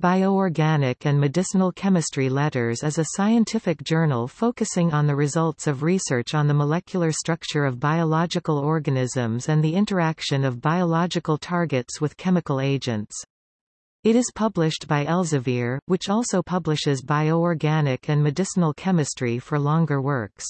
Bioorganic and Medicinal Chemistry Letters is a scientific journal focusing on the results of research on the molecular structure of biological organisms and the interaction of biological targets with chemical agents. It is published by Elsevier, which also publishes bioorganic and medicinal chemistry for longer works.